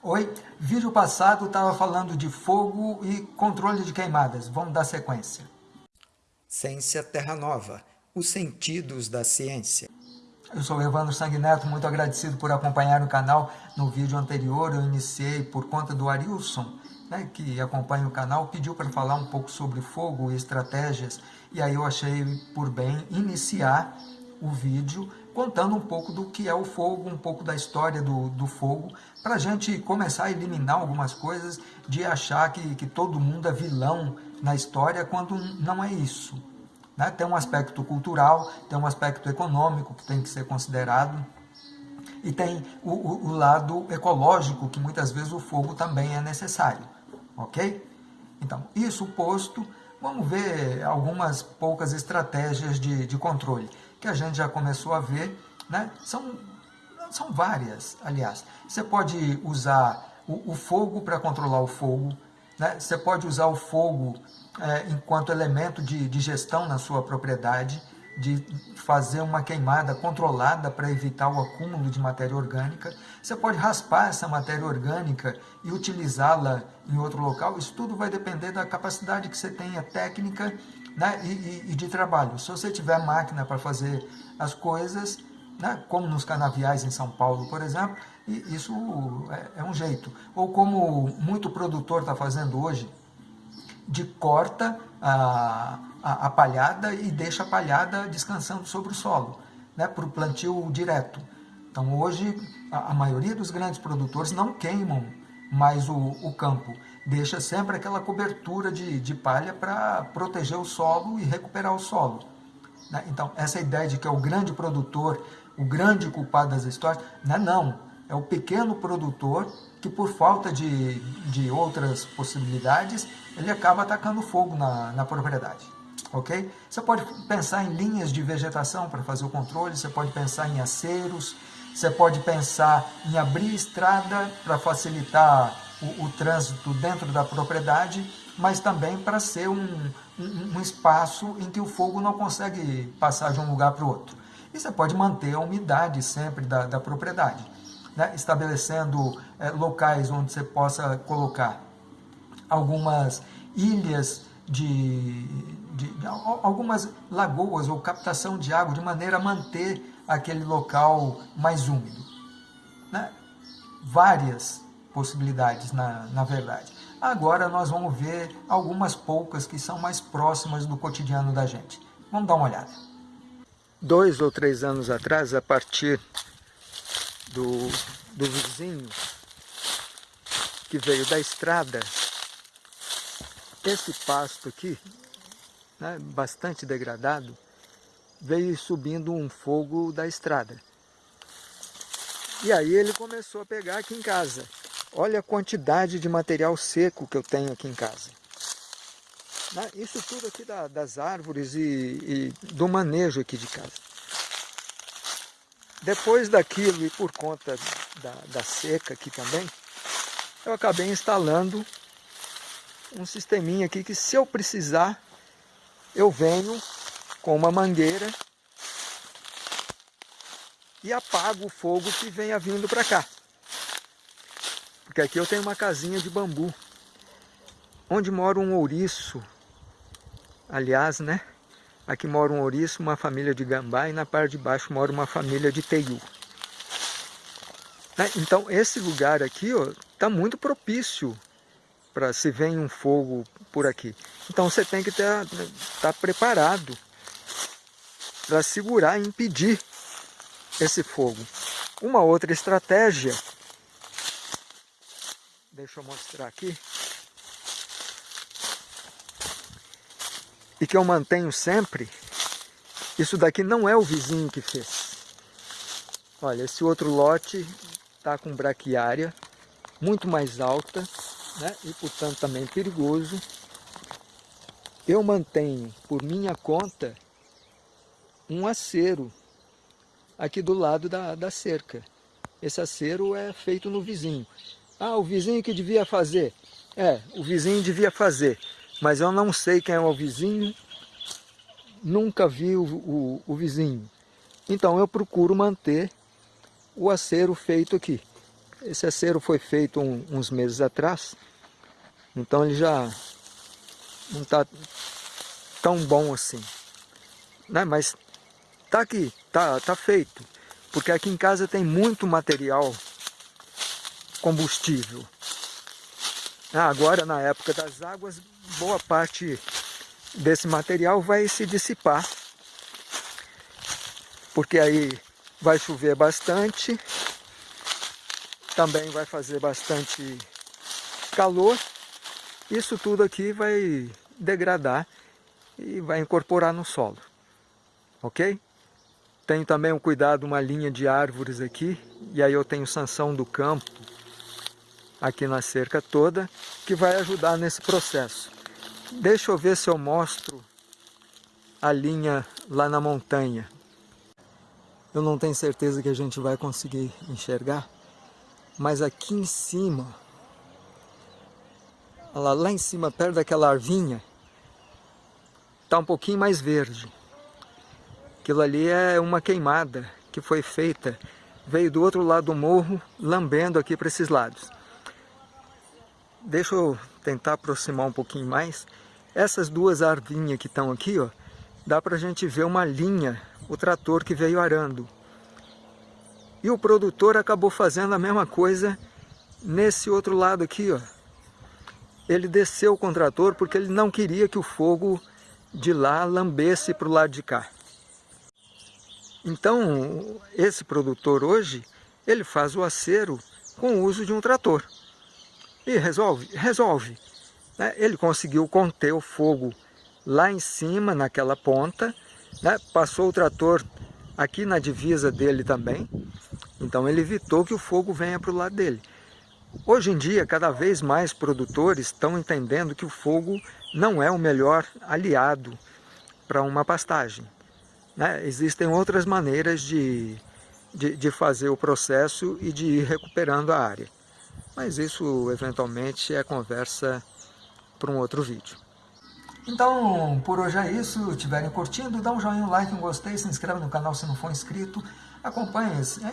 Oi, vídeo passado estava falando de fogo e controle de queimadas. Vamos dar sequência. Ciência Terra Nova, os sentidos da ciência. Eu sou Evandro Sanguineto, muito agradecido por acompanhar o canal. No vídeo anterior eu iniciei por conta do Arilson, né, que acompanha o canal, pediu para falar um pouco sobre fogo e estratégias. E aí eu achei por bem iniciar o vídeo contando um pouco do que é o fogo, um pouco da história do, do fogo, para a gente começar a eliminar algumas coisas de achar que, que todo mundo é vilão na história, quando não é isso. Né? Tem um aspecto cultural, tem um aspecto econômico que tem que ser considerado, e tem o, o, o lado ecológico, que muitas vezes o fogo também é necessário. Ok? Então, isso posto, vamos ver algumas poucas estratégias de, de controle que a gente já começou a ver, né? são, são várias, aliás. Você pode usar o, o fogo para controlar o fogo, né? você pode usar o fogo é, enquanto elemento de, de gestão na sua propriedade, de fazer uma queimada controlada para evitar o acúmulo de matéria orgânica. Você pode raspar essa matéria orgânica e utilizá-la em outro local. Isso tudo vai depender da capacidade que você tenha técnica né, e, e, e, de trabalho. Se você tiver máquina para fazer as coisas, né, como nos canaviais em São Paulo, por exemplo, isso é, é um jeito. Ou como muito produtor está fazendo hoje, de corta a, a, a, palhada e deixa a palhada descansando sobre o solo, né, para o plantio direto. Então hoje a, a maioria dos grandes produtores não queimam mais o, o campo. Deixa sempre aquela cobertura de, de palha para proteger o solo e recuperar o solo. Né? Então, essa ideia de que é o grande produtor, o grande culpado das histórias, não é não. É o pequeno produtor que, por falta de, de outras possibilidades, ele acaba atacando fogo na, na propriedade. Ok? Você pode pensar em linhas de vegetação para fazer o controle, você pode pensar em aceros, você pode pensar em abrir estrada para facilitar o, o, trânsito dentro da propriedade, mas também para ser um, um, um, espaço em que o fogo não consegue passar de um lugar para o outro. E você pode manter a umidade sempre da, da propriedade, né? estabelecendo é, locais onde você possa colocar algumas ilhas de, de, de, algumas lagoas ou captação de água, de maneira a manter aquele local mais úmido. Né? Várias possibilidades, na, na verdade. Agora nós vamos ver algumas poucas que são mais próximas do cotidiano da gente. Vamos dar uma olhada. Dois ou três anos atrás, a partir do, do vizinho que veio da estrada, esse pasto aqui, né, bastante degradado, veio subindo um fogo da estrada. E aí ele começou a pegar aqui em casa. Olha a quantidade de material seco que eu tenho aqui em casa. Isso tudo aqui das árvores e, e do manejo aqui de casa. Depois daquilo e por conta da, da seca aqui também, eu acabei instalando um sisteminha aqui que se eu precisar, eu venho com uma mangueira e apago o fogo que venha vindo para cá. Porque aqui eu tenho uma casinha de bambu, onde mora um ouriço. Aliás, né? Aqui mora um ouriço, uma família de gambá, e na parte de baixo mora uma família de teiu. Né? Então, esse lugar aqui está muito propício para se vem um fogo por aqui. Então, você tem que estar tá preparado para segurar e impedir esse fogo. Uma outra estratégia, deixa eu mostrar aqui, e que eu mantenho sempre, isso daqui não é o vizinho que fez. Olha, esse outro lote está com braquiária muito mais alta, né? e portanto também perigoso. Eu mantenho por minha conta um acero aqui do lado da, da cerca. Esse acero é feito no vizinho. Ah, o vizinho que devia fazer. É, o vizinho devia fazer, mas eu não sei quem é o vizinho, nunca vi o, o, o vizinho. Então eu procuro manter o acero feito aqui. Esse acero foi feito um, uns meses atrás, então ele já não está tão bom assim. Né? Mas tá aqui, tá, tá feito. Porque aqui em casa tem muito material combustível. Ah, agora, na época das águas, boa parte desse material vai se dissipar. Porque aí vai chover bastante, também vai fazer bastante calor. Isso tudo aqui vai degradar e vai incorporar no solo. Ok? Tenho também um cuidado, uma linha de árvores aqui, e aí eu tenho sanção do campo aqui na cerca toda, que vai ajudar nesse processo. Deixa eu ver se eu mostro a linha lá na montanha. Eu não tenho certeza que a gente vai conseguir enxergar, mas aqui em cima, lá, lá em cima, perto daquela arvinha, está um pouquinho mais verde. Aquilo ali é uma queimada que foi feita, veio do outro lado do morro, lambendo aqui para esses lados. Deixa eu tentar aproximar um pouquinho mais. Essas duas arvinhas que estão aqui, ó, dá para a gente ver uma linha, o trator que veio arando. E o produtor acabou fazendo a mesma coisa nesse outro lado aqui, ó. Ele desceu com o trator porque ele não queria que o fogo de lá lambesse para o lado de cá. Então, esse produtor hoje, ele faz o acero com o uso de um trator. E resolve? Resolve. Né? Ele conseguiu conter o fogo lá em cima, naquela ponta, né? passou o trator aqui na divisa dele também, então ele evitou que o fogo venha para o lado dele. Hoje em dia, cada vez mais produtores estão entendendo que o fogo não é o melhor aliado para uma pastagem. Né? Existem outras maneiras de, de, de fazer o processo e de ir recuperando a área. Mas isso, eventualmente, é conversa para um outro vídeo. Então, por hoje é isso. Estiverem curtindo, dá um joinha, um like, um gostei, se inscreve no canal se não for inscrito. Acompanhe,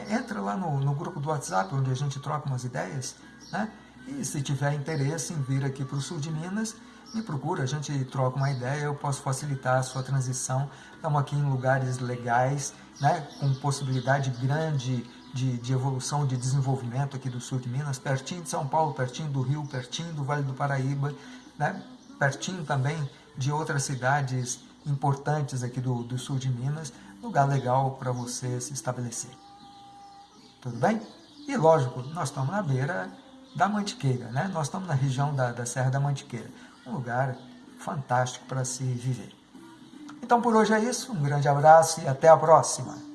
entra lá no, no grupo do WhatsApp, onde a gente troca umas ideias. Né? E se tiver interesse em vir aqui para o sul de Minas, me procura, a gente troca uma ideia, eu posso facilitar a sua transição. Estamos aqui em lugares legais, né, com possibilidade grande de, de evolução, de desenvolvimento aqui do sul de Minas, pertinho de São Paulo, pertinho do Rio, pertinho do Vale do Paraíba, né, pertinho também de outras cidades importantes aqui do, do sul de Minas, lugar legal para você se estabelecer. Tudo bem? E lógico, nós estamos na beira da Mantiqueira, né? Nós estamos na região da, da Serra da Mantiqueira um lugar fantástico para se viver. Então por hoje é isso, um grande abraço e até a próxima!